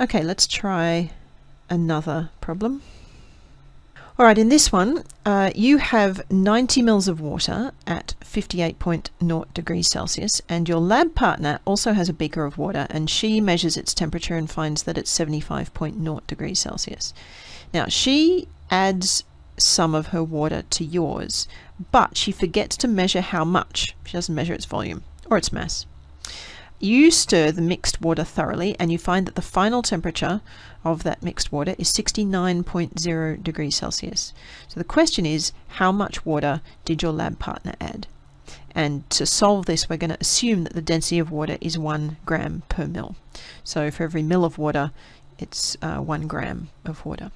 Okay, let's try another problem. All right, in this one, uh, you have 90 mils of water at 58.0 degrees Celsius, and your lab partner also has a beaker of water, and she measures its temperature and finds that it's 75.0 degrees Celsius. Now, she adds some of her water to yours, but she forgets to measure how much. She doesn't measure its volume or its mass. You stir the mixed water thoroughly and you find that the final temperature of that mixed water is 69.0 degrees Celsius. So the question is, how much water did your lab partner add? And to solve this, we're going to assume that the density of water is 1 gram per mil. So for every mil of water, it's uh, 1 gram of water.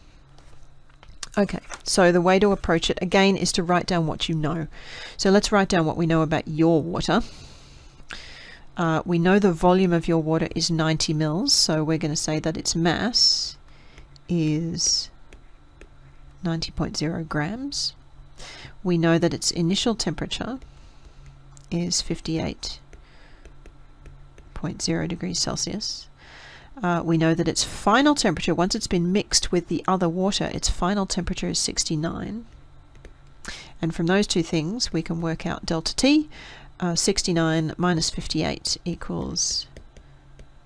Okay, so the way to approach it again is to write down what you know. So let's write down what we know about your water. Uh, we know the volume of your water is 90 mils, so we're going to say that its mass is 90.0 grams. We know that its initial temperature is 58.0 degrees Celsius. Uh, we know that its final temperature, once it's been mixed with the other water, its final temperature is 69. And from those two things, we can work out delta T, uh, 69 minus 58 equals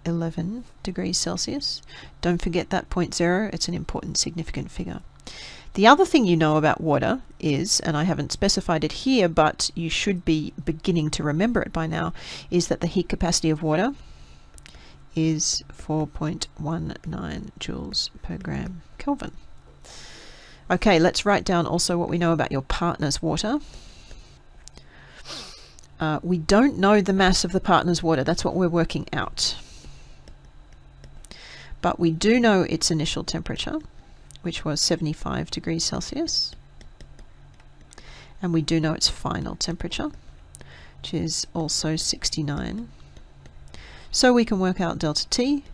11 degrees Celsius. Don't forget that point zero, it's an important significant figure. The other thing you know about water is, and I haven't specified it here, but you should be beginning to remember it by now, is that the heat capacity of water is 4.19 joules per gram Kelvin. Okay, let's write down also what we know about your partner's water. Uh, we don't know the mass of the partner's water. That's what we're working out. But we do know its initial temperature, which was 75 degrees Celsius. And we do know its final temperature, which is also 69. So we can work out delta T.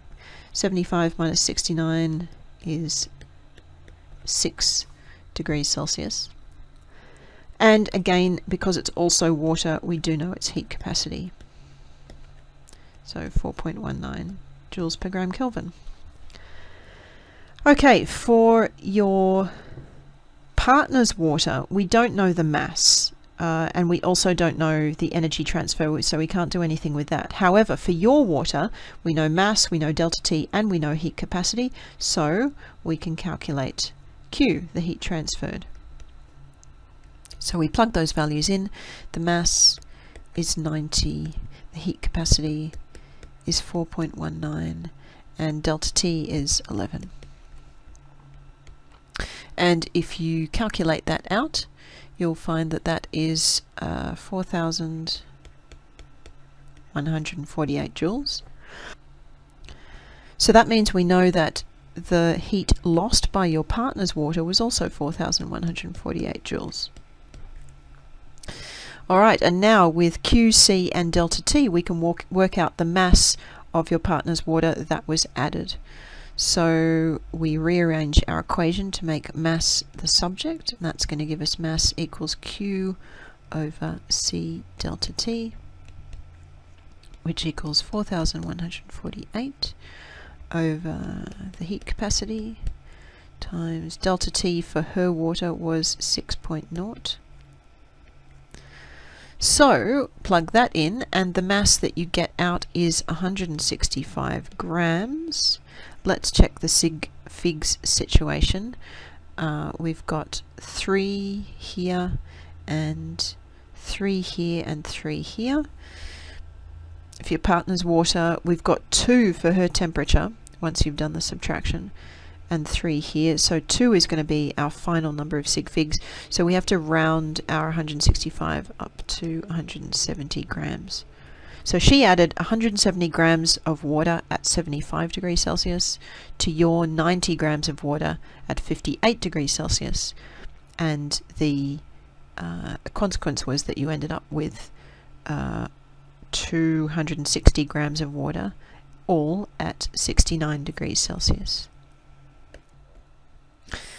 75 minus 69 is 6 degrees Celsius. And again, because it's also water, we do know its heat capacity. So 4.19 joules per gram Kelvin. Okay, for your partner's water, we don't know the mass. Uh, and we also don't know the energy transfer, so we can't do anything with that. However, for your water, we know mass, we know delta T, and we know heat capacity, so we can calculate Q, the heat transferred. So we plug those values in. The mass is 90, the heat capacity is 4.19, and delta T is 11. And if you calculate that out, you'll find that that is uh, 4,148 joules. So that means we know that the heat lost by your partner's water was also 4,148 joules. All right, and now with Q, C, and delta T, we can walk, work out the mass of your partner's water that was added. So we rearrange our equation to make mass the subject, and that's going to give us mass equals Q over C delta T, which equals 4,148 over the heat capacity times delta T for her water was 6.0 so plug that in and the mass that you get out is 165 grams. Let's check the sig figs situation. Uh, we've got three here and three here and three here. If your partner's water, we've got two for her temperature once you've done the subtraction and 3 here. So 2 is going to be our final number of sig figs. So we have to round our 165 up to 170 grams. So she added 170 grams of water at 75 degrees Celsius to your 90 grams of water at 58 degrees Celsius. And the uh, consequence was that you ended up with uh, 260 grams of water all at 69 degrees Celsius.